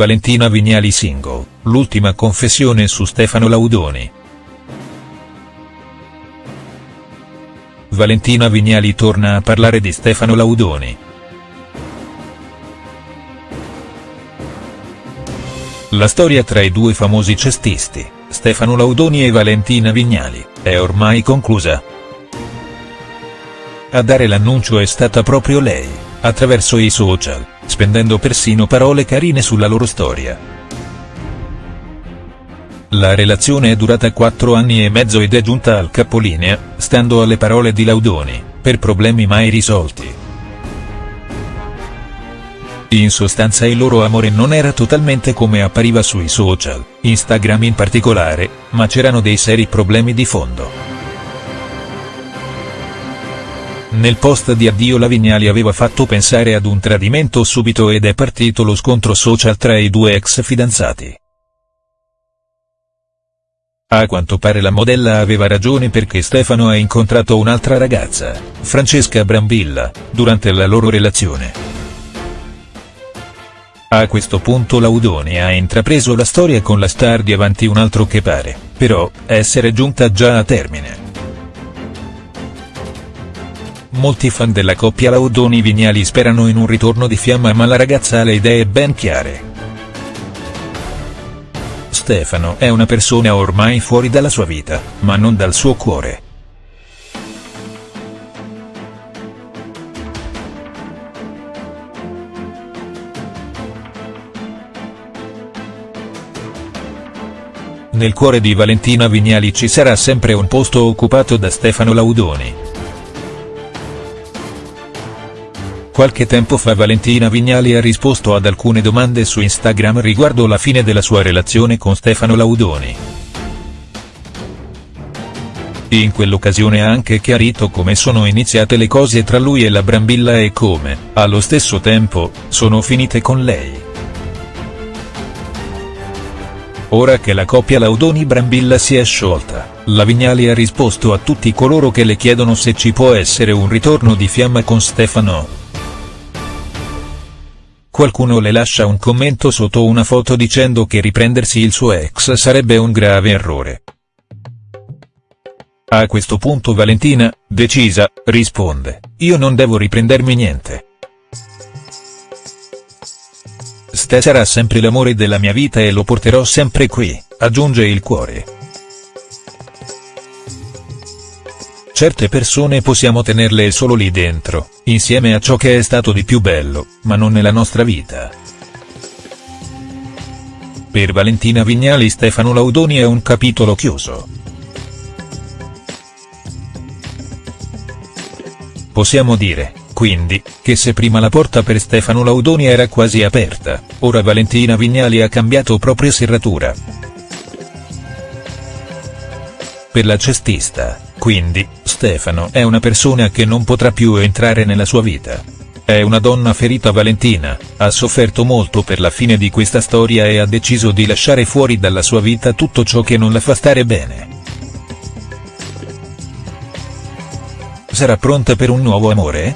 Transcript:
Valentina Vignali single, l'ultima confessione su Stefano Laudoni. Valentina Vignali torna a parlare di Stefano Laudoni. La storia tra i due famosi cestisti, Stefano Laudoni e Valentina Vignali, è ormai conclusa. A dare l'annuncio è stata proprio lei, attraverso i social, spendendo persino parole carine sulla loro storia. La relazione è durata quattro anni e mezzo ed è giunta al capolinea, stando alle parole di Laudoni, per problemi mai risolti. In sostanza il loro amore non era totalmente come appariva sui social, Instagram in particolare, ma c'erano dei seri problemi di fondo. Nel post di addio la Vignali aveva fatto pensare ad un tradimento subito ed è partito lo scontro social tra i due ex fidanzati. A quanto pare la modella aveva ragione perché Stefano ha incontrato un'altra ragazza, Francesca Brambilla, durante la loro relazione. A questo punto Laudoni ha intrapreso la storia con la star di Avanti un altro che pare, però, essere giunta già a termine. Molti fan della coppia Laudoni-Vignali sperano in un ritorno di fiamma ma la ragazza ha le idee ben chiare. Stefano è una persona ormai fuori dalla sua vita, ma non dal suo cuore. Nel cuore di Valentina Vignali ci sarà sempre un posto occupato da Stefano Laudoni. Qualche tempo fa Valentina Vignali ha risposto ad alcune domande su Instagram riguardo la fine della sua relazione con Stefano Laudoni. In quell'occasione ha anche chiarito come sono iniziate le cose tra lui e la Brambilla e come, allo stesso tempo, sono finite con lei. Ora che la coppia Laudoni-Brambilla si è sciolta, la Vignali ha risposto a tutti coloro che le chiedono se ci può essere un ritorno di fiamma con Stefano. Qualcuno le lascia un commento sotto una foto dicendo che riprendersi il suo ex sarebbe un grave errore. A questo punto Valentina, decisa, risponde, io non devo riprendermi niente. Ste sarà sempre l'amore della mia vita e lo porterò sempre qui, aggiunge il cuore. Certe persone possiamo tenerle solo lì dentro, insieme a ciò che è stato di più bello, ma non nella nostra vita. Per Valentina Vignali Stefano Laudoni è un capitolo chiuso. Possiamo dire, quindi, che se prima la porta per Stefano Laudoni era quasi aperta, ora Valentina Vignali ha cambiato propria serratura. Per la cestista, quindi, Stefano è una persona che non potrà più entrare nella sua vita. È una donna ferita Valentina, ha sofferto molto per la fine di questa storia e ha deciso di lasciare fuori dalla sua vita tutto ciò che non la fa stare bene. Sarà pronta per un nuovo amore?